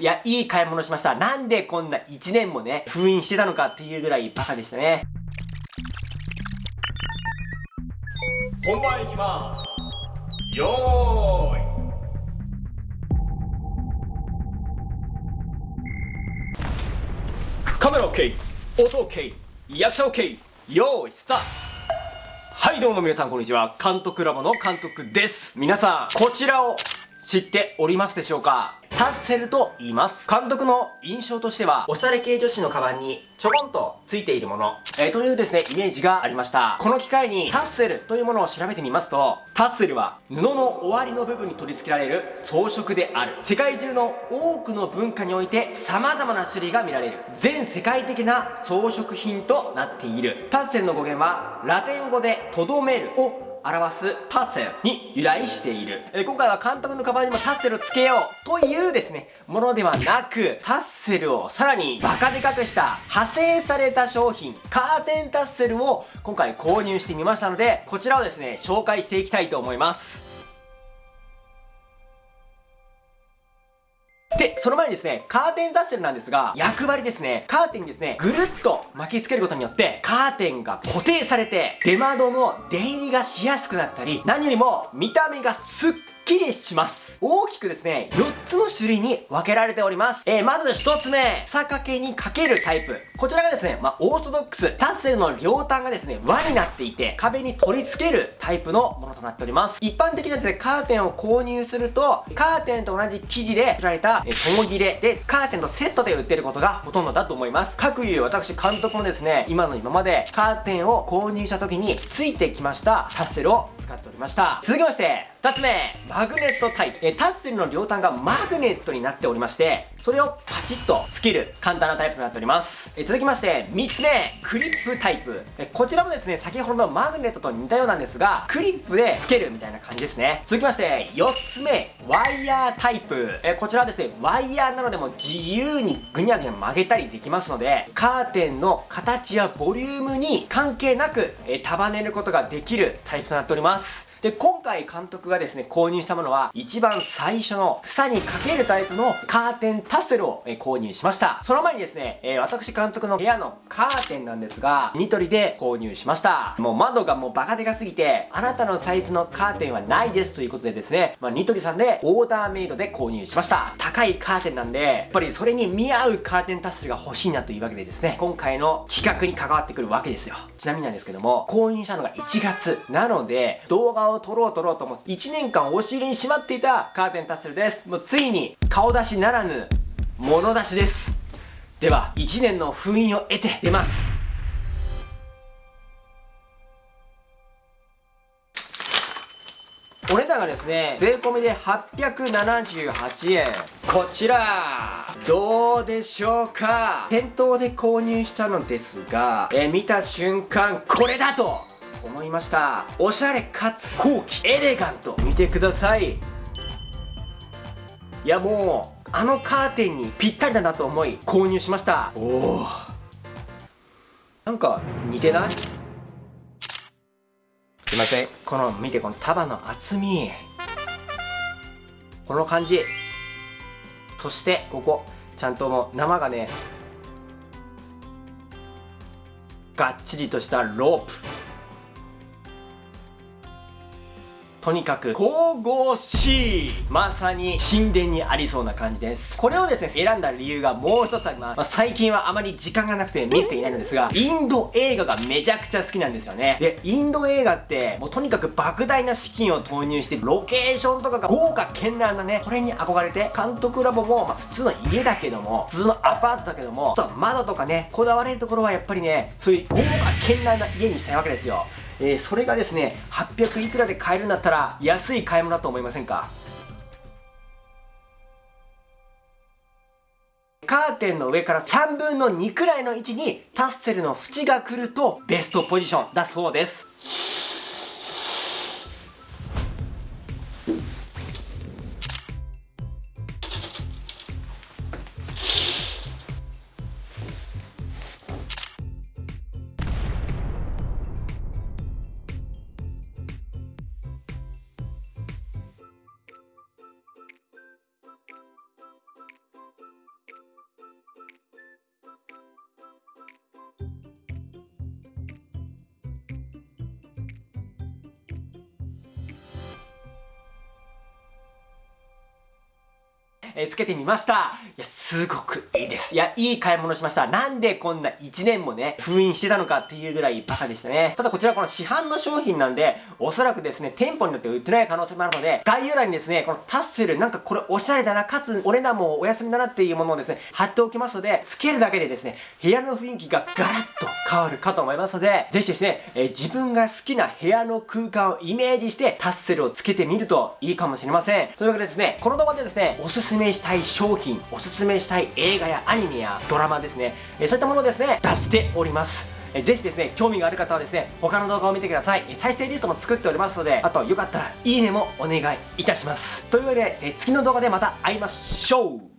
いや、いい買い物しました。なんでこんな1年もね、封印してたのかっていうぐらいバカでしたね。本番いきます。よーい。カメラ OK、音 OK、役者 OK、よーい、スタートはいどうも皆さんこんにちは。監督ラボの監督です。皆さん、こちらを知っておりますでしょうか？タッセルと言います。監督の印象としては、おしゃれ系女子のカバンにちょこんとついているもの、えー、というですね、イメージがありました。この機会にタッセルというものを調べてみますと、タッセルは布の終わりの部分に取り付けられる装飾である。世界中の多くの文化において様々な種類が見られる。全世界的な装飾品となっている。タッセルの語源は、ラテン語でとどめるを表すタッセルに由来している、え今回は監督のカバンにもタッセルをつけようというですねものではなくタッセルをさらにバカでかくした派生された商品カーテンタッセルを今回購入してみましたのでこちらをですね紹介していきたいと思います。その前にですね、カーテンダッセルなんですが、役割ですね、カーテンにですね、ぐるっと巻きつけることによって、カーテンが固定されて、出窓の出入りがしやすくなったり、何よりも見た目がスッきりします。大きくですね、4つの種類に分けられております。えー、まず1つ目、草掛けにかけるタイプ。こちらがですね、まあ、オーソドックス、タッセルの両端がですね、輪になっていて、壁に取り付けるタイプのものとなっております。一般的なですね、カーテンを購入すると、カーテンと同じ生地で作られた、えー、友切れで、カーテンとセットで売ってることがほとんどだと思います。各いう私監督もですね、今の今までカーテンを購入した時についてきましたタッセルを使っておりました。続きまして、2つ目、マグネットタイプ。えタッセルの両端がマグネットになっておりまして、それをパチッとつける簡単なタイプになっております。え続きまして、3つ目、クリップタイプ。えこちらもですね、先ほどのマグネットと似たようなんですが、クリップでつけるみたいな感じですね。続きまして、4つ目、ワイヤータイプ。えこちらはですね、ワイヤーなのでも自由にぐにゃぐにゃ曲げたりできますので、カーテンの形やボリュームに関係なく、え束ねることができるタイプとなっております。で、今回監督がですね、購入したものは、一番最初の房にかけるタイプのカーテンタッセルを、購入しました。その前にですね、えー、私監督の部屋のカーテンなんですが、ニトリで購入しました。もう窓がもうバカでかすぎて、あなたのサイズのカーテンはないですということでですね、まあ、ニトリさんでオーダーメイドで購入しました。高いカーテンなんで、やっぱりそれに見合うカーテンタッセルが欲しいなというわけでですね、今回の企画に関わってくるわけですよ。ちなみになんですけども、購入したのが1月。なので、動画をを撮ろう撮ろうと思って1年間押し入れにしまっていたカーテンタッセルです。もうついに顔出しならぬ物出しです。では1年の封印を得て出ます。お値段がですね税込みで878円。こちらどうでしょうか。店頭で購入したのですが、え、見た瞬間これだと思いました。おしゃれかつ高貴。エレガント。見てください。いやもうあのカーテンにぴったりだなと思い購入しました。おおなんか似てない？すいません。この見てこの束の厚み。この感じ。そしてここ。ちゃんともう生がねがっちりとしたロープとにかく神々しい。まさに神殿にありそうな感じです。これをですね選んだ理由がもう一つあります、まあ、最近はあまり時間がなくて見れていないのですがインド映画がめちゃくちゃ好きなんですよね。でインド映画ってもうとにかく莫大な資金を投入してロケーションとかが豪華絢爛なねこれに憧れて監督ラボも、まあ、普通の家だけども普通のアパートだけども窓とかねこだわれるところはやっぱりねそういう豪華絢爛な家にしたいわけですよえー、それがですね800いくらで買えるんだったら安い買い物だと思いませんか？カーテンの上から3分の2くらいの位置にタッセルの縁が来るとベストポジションだそうです。えーつけてみました。いや、すごくいいです。いや、いい買い物しました。なんでこんな1年もね、封印してたのかっていうぐらいバカでしたね。ただこちらこの市販の商品なんで、おそらくですね、店舗によって売ってない可能性もあるので、概要欄にですね、このタッセル、なんかこれおしゃれだな、かつお値段もお安みだなっていうものをですね、貼っておきますので、つけるだけでですね、部屋の雰囲気がガラッと変わるかと思いますので、ぜひですね、えー自分が好きな部屋の空間をイメージしてタッセルをつけてみるといいかもしれません。というわけでですね、この動画でですね、おすすめしたい商品、おすすめしたい映画やアニメやドラマですね、えそういったものをですね、出しております。えぜひですね、興味がある方はですね、他の動画を見てください。え再生リストも作っておりますので、あとよかったらいいねもお願いいたします。というわけで、え次の動画でまた会いましょう